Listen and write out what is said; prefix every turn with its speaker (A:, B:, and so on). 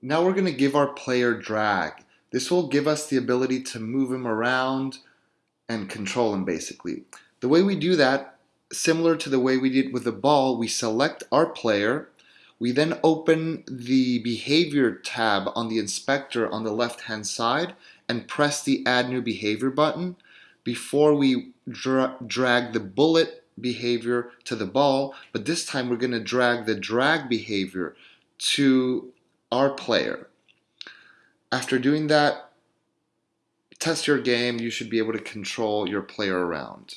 A: Now we're going to give our player drag. This will give us the ability to move him around and control him basically. The way we do that, similar to the way we did with the ball, we select our player, we then open the behavior tab on the inspector on the left hand side and press the add new behavior button before we dra drag the bullet behavior to the ball, but this time we're going to drag the drag behavior to our player. After doing that, test your game, you should be able to control your player around.